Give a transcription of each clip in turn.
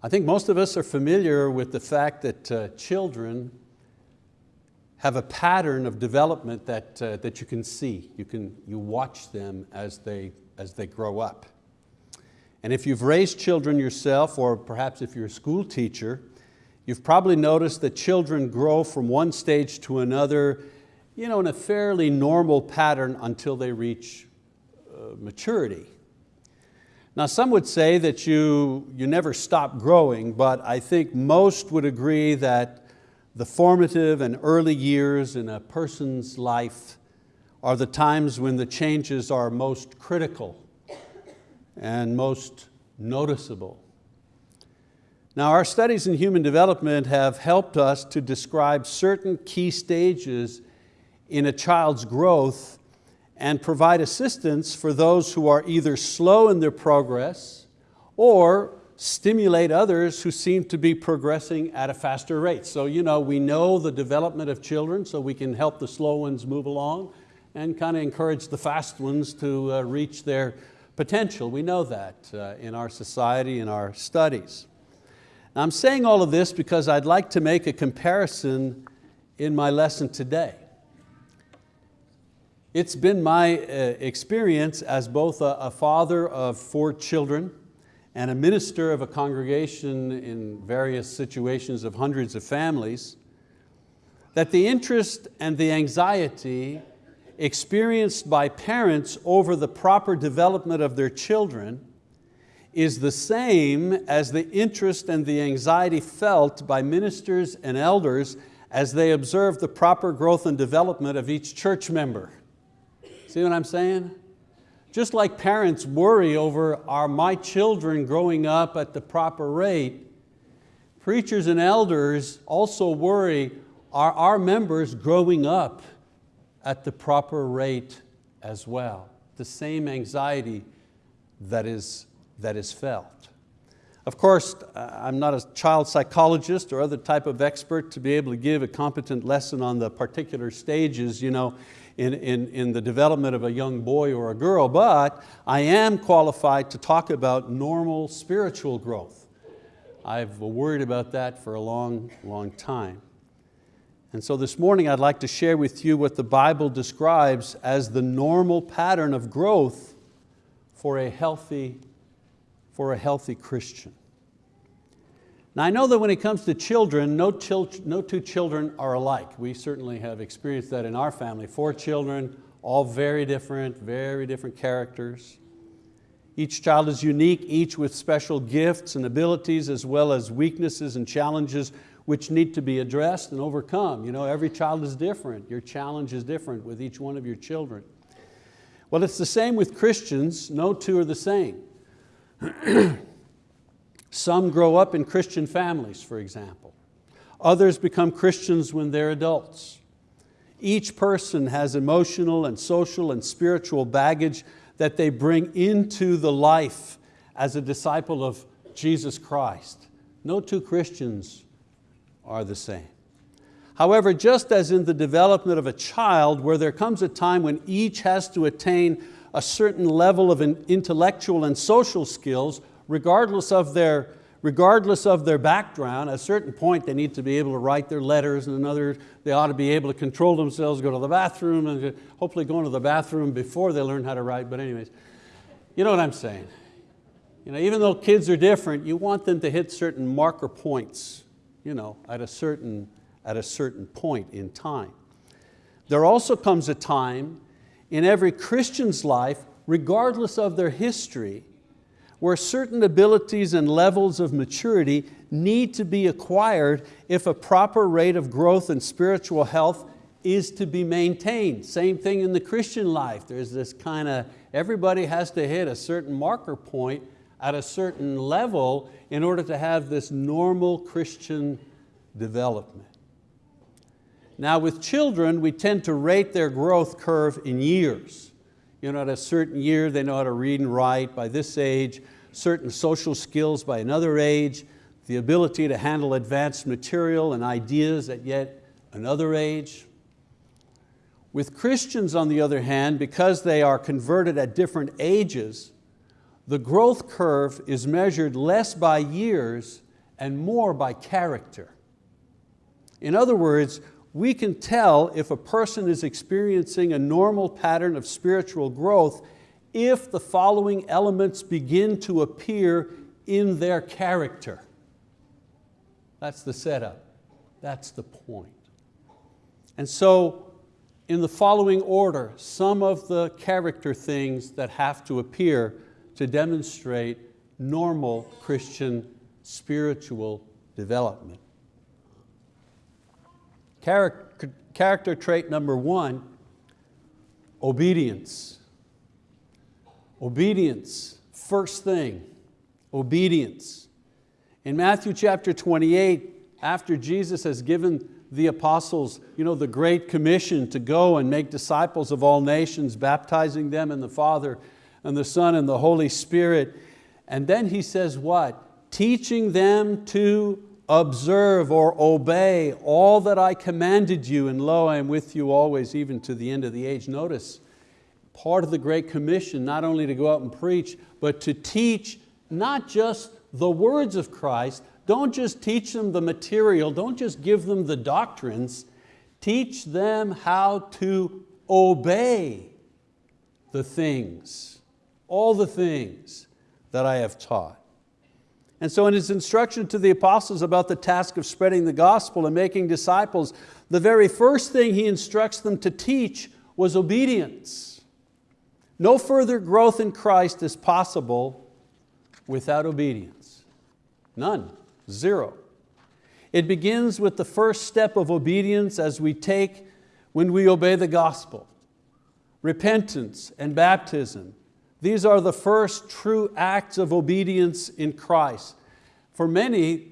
I think most of us are familiar with the fact that uh, children have a pattern of development that, uh, that you can see. You, can, you watch them as they, as they grow up. And if you've raised children yourself, or perhaps if you're a school teacher, you've probably noticed that children grow from one stage to another you know, in a fairly normal pattern until they reach uh, maturity. Now some would say that you, you never stop growing, but I think most would agree that the formative and early years in a person's life are the times when the changes are most critical and most noticeable. Now our studies in human development have helped us to describe certain key stages in a child's growth and provide assistance for those who are either slow in their progress or stimulate others who seem to be progressing at a faster rate. So you know, we know the development of children so we can help the slow ones move along and kind of encourage the fast ones to uh, reach their potential. We know that uh, in our society, in our studies. Now, I'm saying all of this because I'd like to make a comparison in my lesson today. It's been my uh, experience as both a, a father of four children and a minister of a congregation in various situations of hundreds of families, that the interest and the anxiety experienced by parents over the proper development of their children is the same as the interest and the anxiety felt by ministers and elders as they observe the proper growth and development of each church member. See what I'm saying? Just like parents worry over are my children growing up at the proper rate, preachers and elders also worry are our members growing up at the proper rate as well. The same anxiety that is, that is felt. Of course, uh, I'm not a child psychologist or other type of expert to be able to give a competent lesson on the particular stages you know, in, in, in the development of a young boy or a girl, but I am qualified to talk about normal spiritual growth. I've worried about that for a long, long time. And so this morning I'd like to share with you what the Bible describes as the normal pattern of growth for a healthy, for a healthy Christian. Now I know that when it comes to children, no, chil no two children are alike. We certainly have experienced that in our family. Four children, all very different, very different characters. Each child is unique, each with special gifts and abilities as well as weaknesses and challenges which need to be addressed and overcome. You know, every child is different. Your challenge is different with each one of your children. Well, it's the same with Christians. No two are the same. Some grow up in Christian families, for example. Others become Christians when they're adults. Each person has emotional and social and spiritual baggage that they bring into the life as a disciple of Jesus Christ. No two Christians are the same. However, just as in the development of a child where there comes a time when each has to attain a certain level of intellectual and social skills, regardless of their, regardless of their background, at a certain point they need to be able to write their letters and another, they ought to be able to control themselves, go to the bathroom, and hopefully go into the bathroom before they learn how to write, but anyways, you know what I'm saying. You know, even though kids are different, you want them to hit certain marker points you know, at, a certain, at a certain point in time. There also comes a time in every Christian's life, regardless of their history, where certain abilities and levels of maturity need to be acquired if a proper rate of growth and spiritual health is to be maintained. Same thing in the Christian life. There's this kind of, everybody has to hit a certain marker point at a certain level in order to have this normal Christian development. Now with children, we tend to rate their growth curve in years. You know, at a certain year, they know how to read and write. By this age, certain social skills by another age, the ability to handle advanced material and ideas at yet another age. With Christians, on the other hand, because they are converted at different ages, the growth curve is measured less by years and more by character. In other words, we can tell if a person is experiencing a normal pattern of spiritual growth if the following elements begin to appear in their character. That's the setup. That's the point. And so in the following order, some of the character things that have to appear to demonstrate normal Christian spiritual development. Character, trait number one, obedience. Obedience, first thing, obedience. In Matthew chapter 28, after Jesus has given the apostles you know, the great commission to go and make disciples of all nations, baptizing them in the Father and the Son and the Holy Spirit. And then he says what? Teaching them to observe or obey all that I commanded you, and lo, I am with you always, even to the end of the age. Notice, part of the Great Commission, not only to go out and preach, but to teach not just the words of Christ, don't just teach them the material, don't just give them the doctrines, teach them how to obey the things, all the things that I have taught. And so in his instruction to the apostles about the task of spreading the gospel and making disciples, the very first thing he instructs them to teach was obedience. No further growth in Christ is possible without obedience. None. Zero. It begins with the first step of obedience as we take when we obey the gospel. Repentance and baptism. These are the first true acts of obedience in Christ. For many,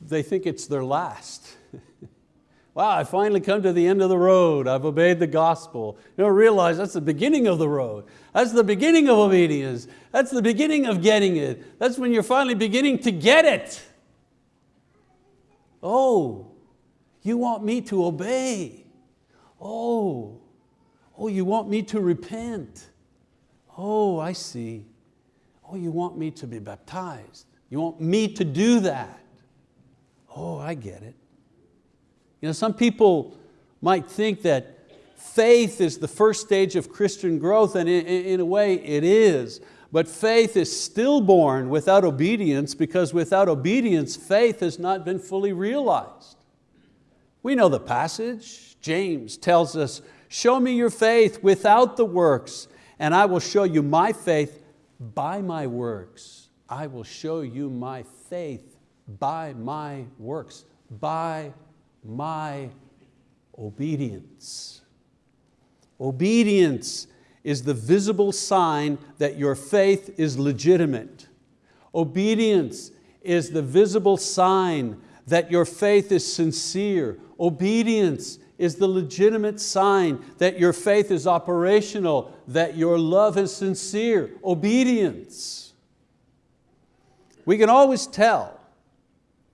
they think it's their last. wow, I finally come to the end of the road. I've obeyed the gospel. You don't realize that's the beginning of the road. That's the beginning of obedience. That's the beginning of getting it. That's when you're finally beginning to get it. Oh, you want me to obey. Oh, oh, you want me to repent. Oh, I see. Oh, you want me to be baptized. You want me to do that. Oh, I get it. You know, some people might think that faith is the first stage of Christian growth, and in, in a way it is. But faith is stillborn without obedience because without obedience, faith has not been fully realized. We know the passage. James tells us, show me your faith without the works and I will show you my faith by my works. I will show you my faith by my works, by my obedience. Obedience is the visible sign that your faith is legitimate. Obedience is the visible sign that your faith is sincere. Obedience is the legitimate sign that your faith is operational, that your love is sincere. Obedience. We can always tell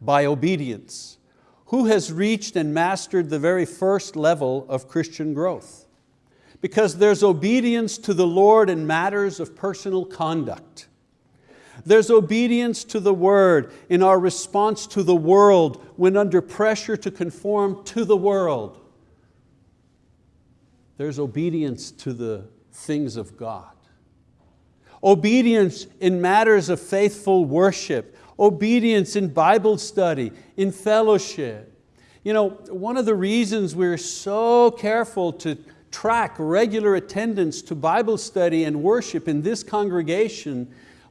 by obedience who has reached and mastered the very first level of Christian growth because there's obedience to the Lord in matters of personal conduct. There's obedience to the word in our response to the world when under pressure to conform to the world. There's obedience to the things of God. Obedience in matters of faithful worship. Obedience in Bible study, in fellowship. You know, one of the reasons we're so careful to track regular attendance to Bible study and worship in this congregation,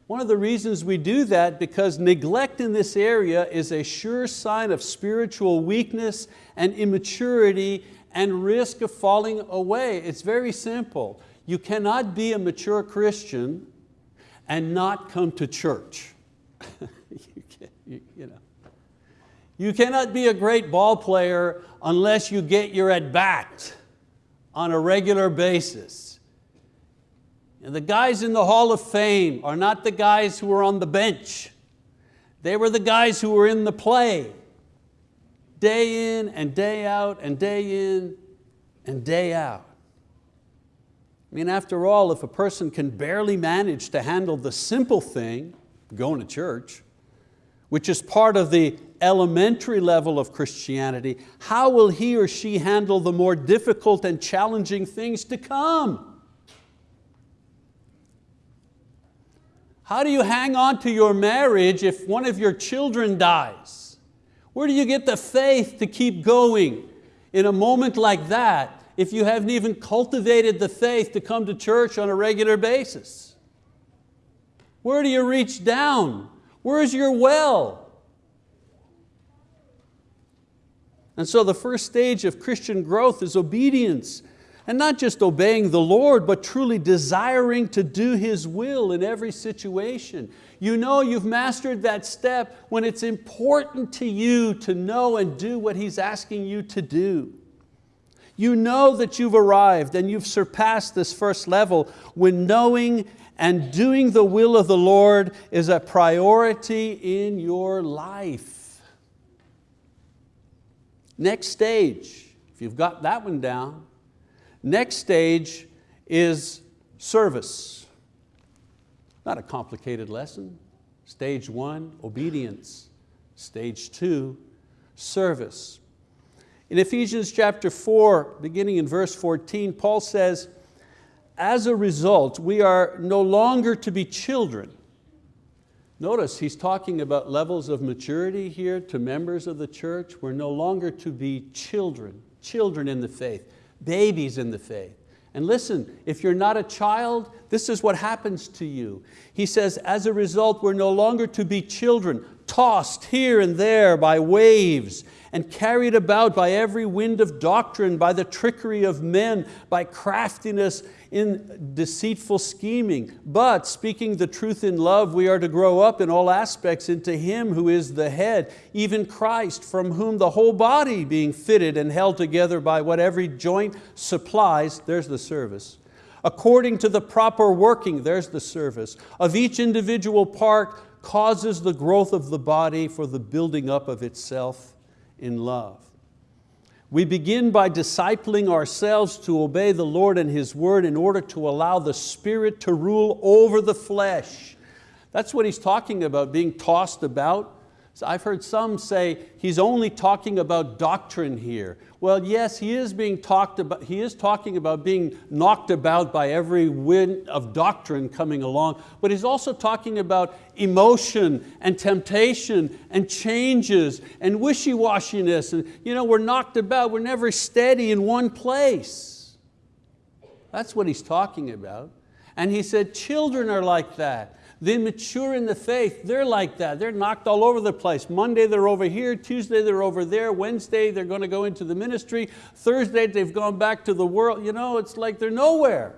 one of the reasons we do that because neglect in this area is a sure sign of spiritual weakness and immaturity and risk of falling away. It's very simple. You cannot be a mature Christian and not come to church. you, can, you, you, know. you cannot be a great ball player unless you get your at bat on a regular basis. And the guys in the Hall of Fame are not the guys who were on the bench. They were the guys who were in the play, day in and day out and day in and day out. I mean, after all, if a person can barely manage to handle the simple thing, going to church, which is part of the elementary level of Christianity, how will he or she handle the more difficult and challenging things to come? How do you hang on to your marriage if one of your children dies? Where do you get the faith to keep going in a moment like that if you haven't even cultivated the faith to come to church on a regular basis? Where do you reach down? Where's your well? And so the first stage of Christian growth is obedience. And not just obeying the Lord, but truly desiring to do His will in every situation. You know you've mastered that step when it's important to you to know and do what He's asking you to do. You know that you've arrived and you've surpassed this first level when knowing and doing the will of the Lord is a priority in your life. Next stage, if you've got that one down, next stage is service. Not a complicated lesson. Stage one, obedience. Stage two, service. In Ephesians chapter 4, beginning in verse 14, Paul says, as a result, we are no longer to be children. Notice he's talking about levels of maturity here to members of the church. We're no longer to be children, children in the faith, babies in the faith. And listen, if you're not a child, this is what happens to you. He says, as a result, we're no longer to be children, tossed here and there by waves and carried about by every wind of doctrine, by the trickery of men, by craftiness in deceitful scheming. But speaking the truth in love, we are to grow up in all aspects into Him who is the head, even Christ, from whom the whole body being fitted and held together by what every joint supplies, there's the service, according to the proper working, there's the service, of each individual part causes the growth of the body for the building up of itself in love. We begin by discipling ourselves to obey the Lord and His word in order to allow the Spirit to rule over the flesh. That's what he's talking about, being tossed about. I've heard some say he's only talking about doctrine here. Well, yes, he is, being talked about, he is talking about being knocked about by every wind of doctrine coming along, but he's also talking about emotion and temptation and changes and wishy-washiness. And, you know, we're knocked about, we're never steady in one place. That's what he's talking about. And he said, children are like that. They mature in the faith, they're like that. They're knocked all over the place. Monday they're over here, Tuesday they're over there, Wednesday they're going to go into the ministry, Thursday they've gone back to the world. You know, it's like they're nowhere.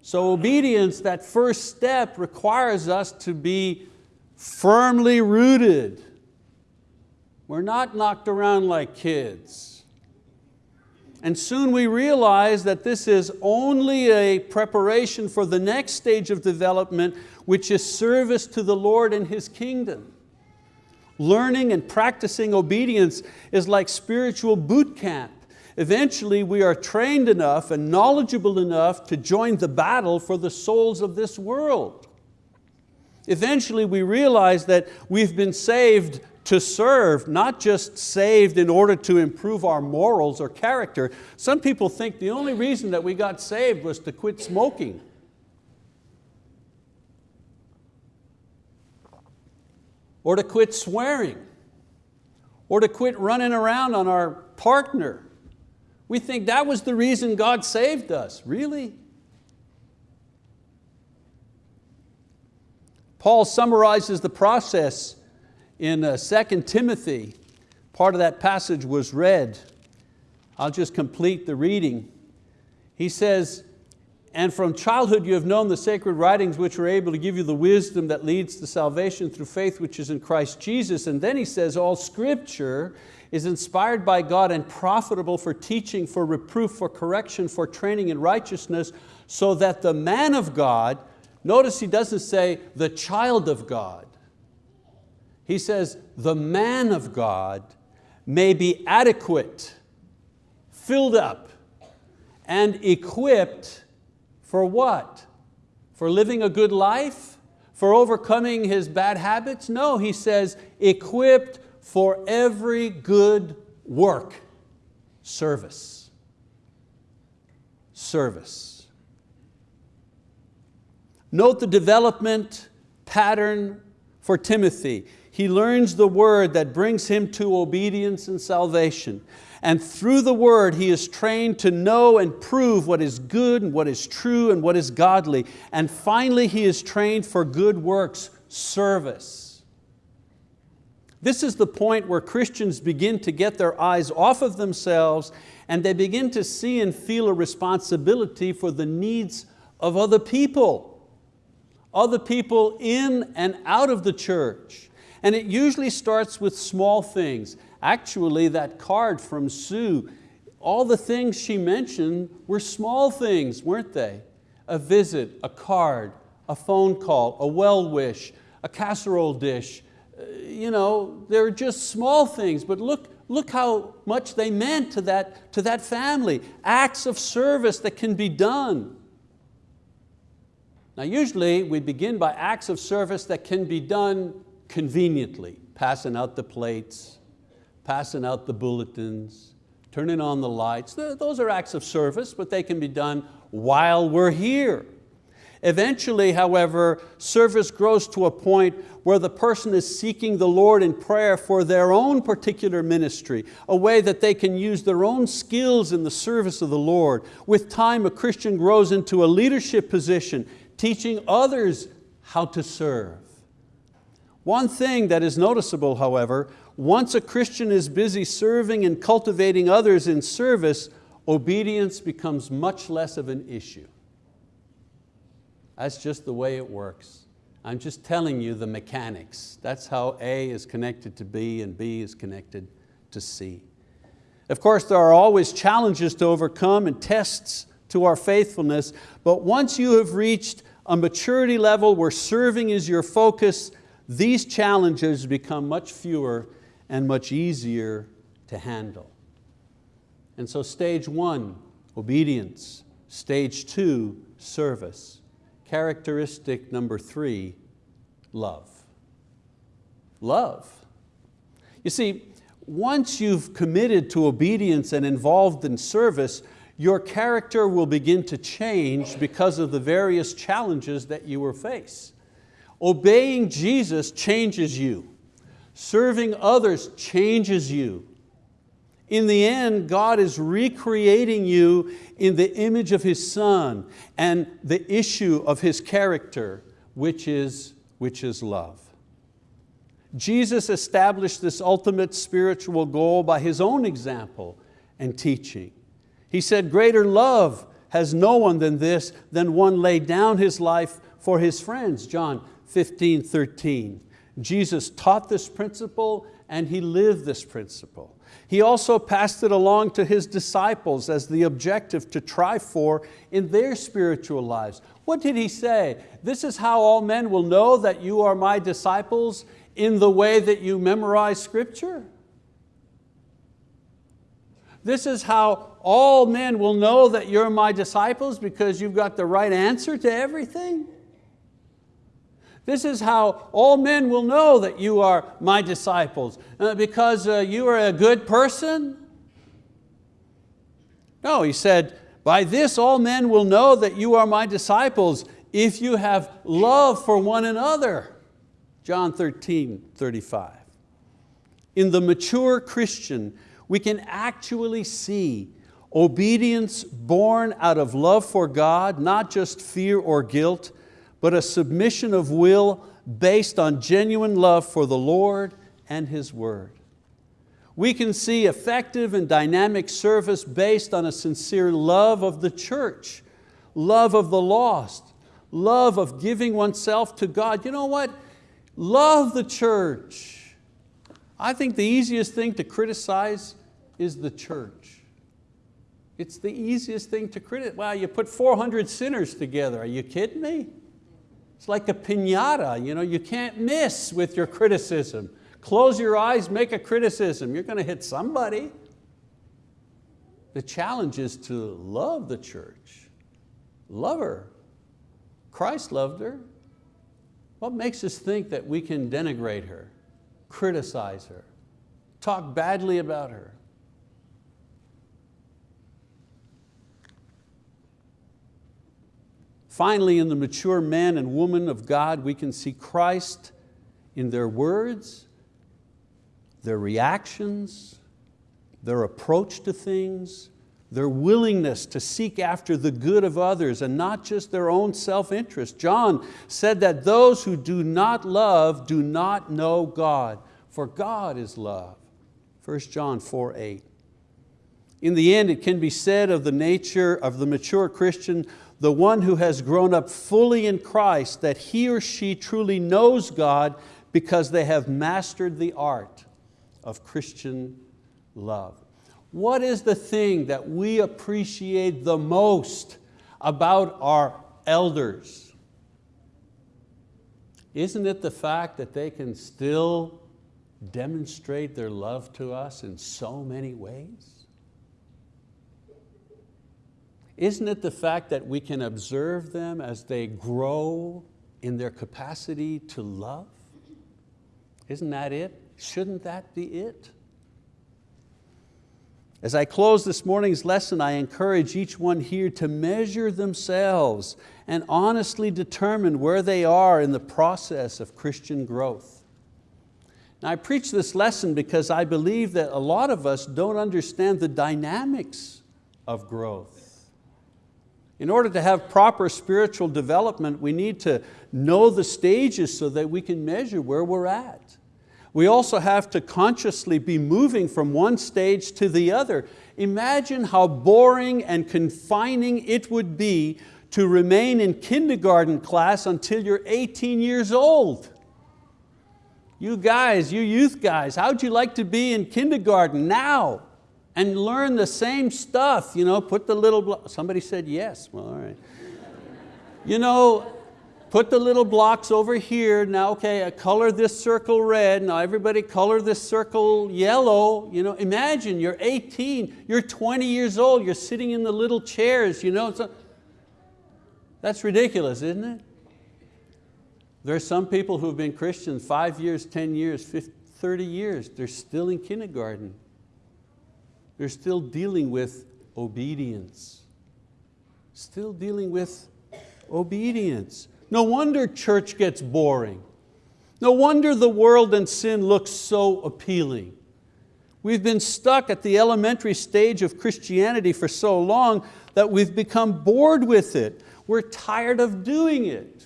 So obedience, that first step requires us to be firmly rooted. We're not knocked around like kids. And soon we realize that this is only a preparation for the next stage of development, which is service to the Lord and His kingdom. Learning and practicing obedience is like spiritual boot camp. Eventually we are trained enough and knowledgeable enough to join the battle for the souls of this world. Eventually we realize that we've been saved to serve, not just saved in order to improve our morals or character. Some people think the only reason that we got saved was to quit smoking. Or to quit swearing. Or to quit running around on our partner. We think that was the reason God saved us. Really? Paul summarizes the process in uh, 2 Timothy, part of that passage was read. I'll just complete the reading. He says, and from childhood you have known the sacred writings which are able to give you the wisdom that leads to salvation through faith which is in Christ Jesus. And then he says, all scripture is inspired by God and profitable for teaching, for reproof, for correction, for training in righteousness, so that the man of God, notice he doesn't say the child of God, he says, the man of God may be adequate, filled up, and equipped for what? For living a good life? for overcoming his bad habits? No, he says, equipped for every good work, service. Service. Note the development pattern for Timothy. He learns the word that brings him to obedience and salvation. And through the word, he is trained to know and prove what is good and what is true and what is godly. And finally, he is trained for good works, service. This is the point where Christians begin to get their eyes off of themselves and they begin to see and feel a responsibility for the needs of other people, other people in and out of the church. And it usually starts with small things. Actually, that card from Sue, all the things she mentioned were small things, weren't they? A visit, a card, a phone call, a well wish, a casserole dish. Uh, you know, they're just small things, but look, look how much they meant to that, to that family. Acts of service that can be done. Now usually we begin by acts of service that can be done conveniently, passing out the plates, passing out the bulletins, turning on the lights. Those are acts of service, but they can be done while we're here. Eventually, however, service grows to a point where the person is seeking the Lord in prayer for their own particular ministry, a way that they can use their own skills in the service of the Lord. With time, a Christian grows into a leadership position, teaching others how to serve. One thing that is noticeable, however, once a Christian is busy serving and cultivating others in service, obedience becomes much less of an issue. That's just the way it works. I'm just telling you the mechanics. That's how A is connected to B and B is connected to C. Of course, there are always challenges to overcome and tests to our faithfulness, but once you have reached a maturity level where serving is your focus, these challenges become much fewer and much easier to handle. And so stage one, obedience. Stage two, service. Characteristic number three, love. Love. You see, once you've committed to obedience and involved in service, your character will begin to change because of the various challenges that you will face. Obeying Jesus changes you. Serving others changes you. In the end, God is recreating you in the image of His Son and the issue of His character, which is, which is love. Jesus established this ultimate spiritual goal by His own example and teaching. He said, greater love has no one than this, than one laid down his life for his friends, John 15, 13. Jesus taught this principle and He lived this principle. He also passed it along to His disciples as the objective to try for in their spiritual lives. What did He say? This is how all men will know that you are my disciples in the way that you memorize scripture. This is how all men will know that you're my disciples because you've got the right answer to everything. This is how all men will know that you are my disciples, uh, because uh, you are a good person? No, he said, by this all men will know that you are my disciples if you have love for one another. John 13, 35. In the mature Christian, we can actually see obedience born out of love for God, not just fear or guilt, but a submission of will based on genuine love for the Lord and His word. We can see effective and dynamic service based on a sincere love of the church, love of the lost, love of giving oneself to God. You know what? Love the church. I think the easiest thing to criticize is the church. It's the easiest thing to criticize. Wow, you put 400 sinners together. Are you kidding me? It's like a piñata, you, know, you can't miss with your criticism. Close your eyes, make a criticism. You're going to hit somebody. The challenge is to love the church. Love her. Christ loved her. What makes us think that we can denigrate her, criticize her, talk badly about her? Finally, in the mature men and women of God, we can see Christ in their words, their reactions, their approach to things, their willingness to seek after the good of others and not just their own self-interest. John said that those who do not love do not know God, for God is love. 1 John 4, 8. In the end, it can be said of the nature of the mature Christian, the one who has grown up fully in Christ, that he or she truly knows God because they have mastered the art of Christian love. What is the thing that we appreciate the most about our elders? Isn't it the fact that they can still demonstrate their love to us in so many ways? Isn't it the fact that we can observe them as they grow in their capacity to love? Isn't that it? Shouldn't that be it? As I close this morning's lesson, I encourage each one here to measure themselves and honestly determine where they are in the process of Christian growth. Now I preach this lesson because I believe that a lot of us don't understand the dynamics of growth. In order to have proper spiritual development, we need to know the stages so that we can measure where we're at. We also have to consciously be moving from one stage to the other. Imagine how boring and confining it would be to remain in kindergarten class until you're 18 years old. You guys, you youth guys, how'd you like to be in kindergarten now and learn the same stuff? You know, put the little, somebody said yes, well, all right. You know, put the little blocks over here. Now, okay, I color this circle red. Now everybody color this circle yellow. You know, imagine you're 18, you're 20 years old, you're sitting in the little chairs. You know, a, that's ridiculous, isn't it? There are some people who've been Christians five years, 10 years, 50, 30 years. They're still in kindergarten. They're still dealing with obedience. Still dealing with obedience. No wonder church gets boring. No wonder the world and sin looks so appealing. We've been stuck at the elementary stage of Christianity for so long that we've become bored with it. We're tired of doing it.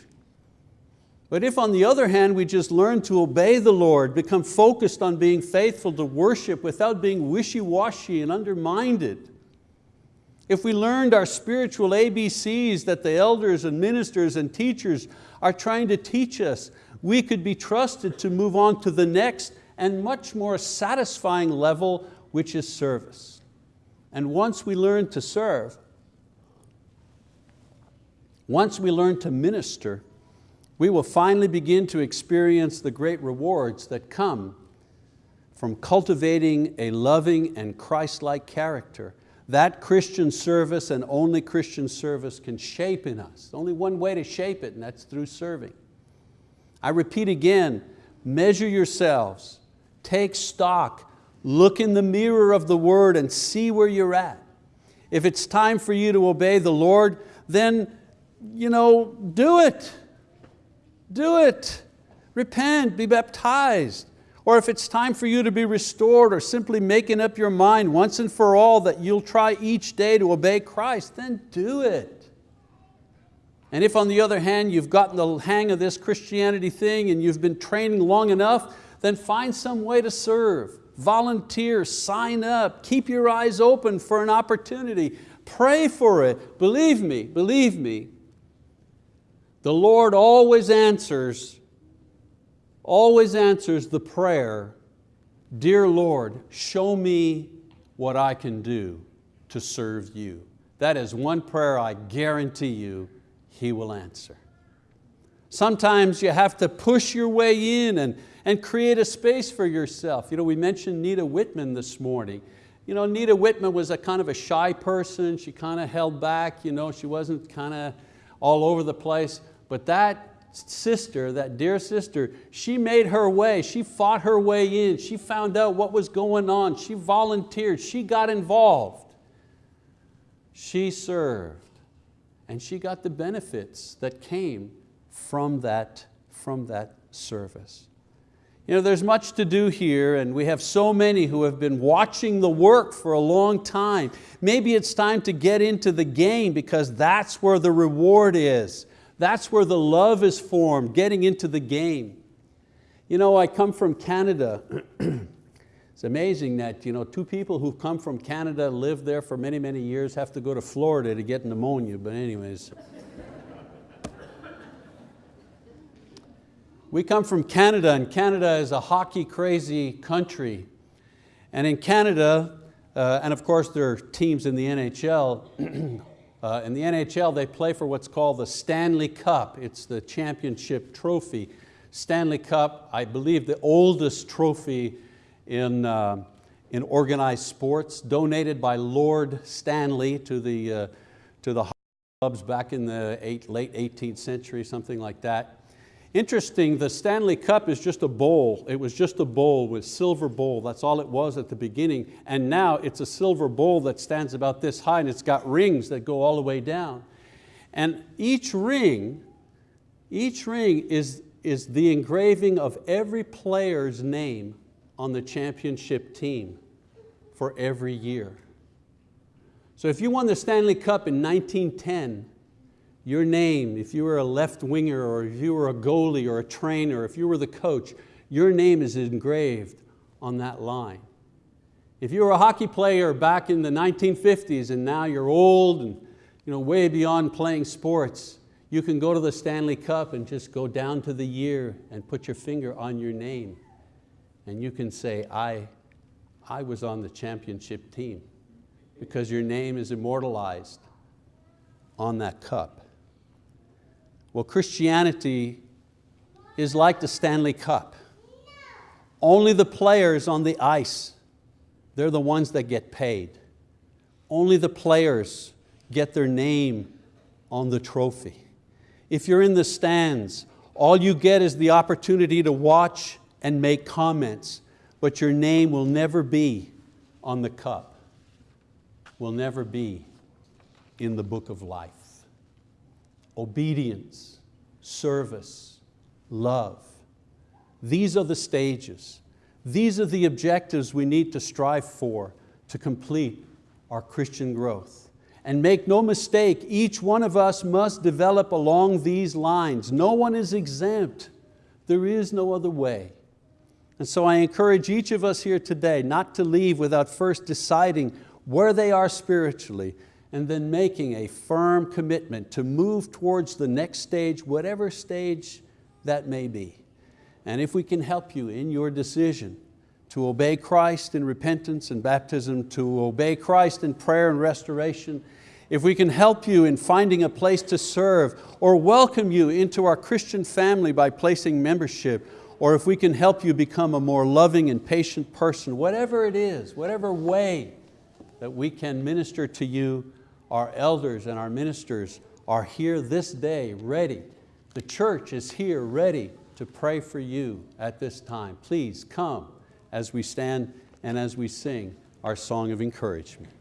But if on the other hand we just learn to obey the Lord, become focused on being faithful to worship without being wishy-washy and undermined, if we learned our spiritual ABCs that the elders and ministers and teachers are trying to teach us, we could be trusted to move on to the next and much more satisfying level, which is service. And once we learn to serve, once we learn to minister, we will finally begin to experience the great rewards that come from cultivating a loving and Christ-like character that Christian service and only Christian service can shape in us. Only one way to shape it and that's through serving. I repeat again, measure yourselves, take stock, look in the mirror of the word and see where you're at. If it's time for you to obey the Lord, then you know, do it. Do it. Repent, be baptized. Or if it's time for you to be restored or simply making up your mind once and for all that you'll try each day to obey Christ, then do it. And if on the other hand you've gotten the hang of this Christianity thing and you've been training long enough, then find some way to serve. Volunteer, sign up, keep your eyes open for an opportunity. Pray for it. Believe me, believe me, the Lord always answers always answers the prayer, Dear Lord, show me what I can do to serve you. That is one prayer I guarantee you He will answer. Sometimes you have to push your way in and, and create a space for yourself. You know, we mentioned Nita Whitman this morning. You know, Nita Whitman was a kind of a shy person. She kind of held back. You know, she wasn't kind of all over the place. But that sister, that dear sister, she made her way, she fought her way in, she found out what was going on, she volunteered, she got involved. She served and she got the benefits that came from that, from that service. You know, there's much to do here and we have so many who have been watching the work for a long time. Maybe it's time to get into the game because that's where the reward is. That's where the love is formed, getting into the game. You know, I come from Canada. it's amazing that you know, two people who've come from Canada, lived there for many, many years, have to go to Florida to get pneumonia, but anyways. We come from Canada and Canada is a hockey crazy country. And in Canada, uh, and of course there are teams in the NHL, uh, in the NHL they play for what's called the Stanley Cup. It's the championship trophy. Stanley Cup, I believe the oldest trophy in, uh, in organized sports, donated by Lord Stanley to the, uh, to the clubs back in the eight, late 18th century, something like that. Interesting, the Stanley Cup is just a bowl. It was just a bowl with silver bowl. That's all it was at the beginning. And now it's a silver bowl that stands about this high and it's got rings that go all the way down. And each ring, each ring is, is the engraving of every player's name on the championship team for every year. So if you won the Stanley Cup in 1910, your name, if you were a left winger or if you were a goalie or a trainer, if you were the coach, your name is engraved on that line. If you were a hockey player back in the 1950s and now you're old and you know, way beyond playing sports, you can go to the Stanley Cup and just go down to the year and put your finger on your name and you can say, I, I was on the championship team because your name is immortalized on that cup. Well, Christianity is like the Stanley Cup. Only the players on the ice, they're the ones that get paid. Only the players get their name on the trophy. If you're in the stands, all you get is the opportunity to watch and make comments, but your name will never be on the cup, will never be in the book of life obedience, service, love. These are the stages. These are the objectives we need to strive for to complete our Christian growth. And make no mistake, each one of us must develop along these lines. No one is exempt. There is no other way. And so I encourage each of us here today not to leave without first deciding where they are spiritually and then making a firm commitment to move towards the next stage, whatever stage that may be. And if we can help you in your decision to obey Christ in repentance and baptism, to obey Christ in prayer and restoration, if we can help you in finding a place to serve or welcome you into our Christian family by placing membership, or if we can help you become a more loving and patient person, whatever it is, whatever way that we can minister to you, our elders and our ministers are here this day ready. The church is here ready to pray for you at this time. Please come as we stand and as we sing our song of encouragement.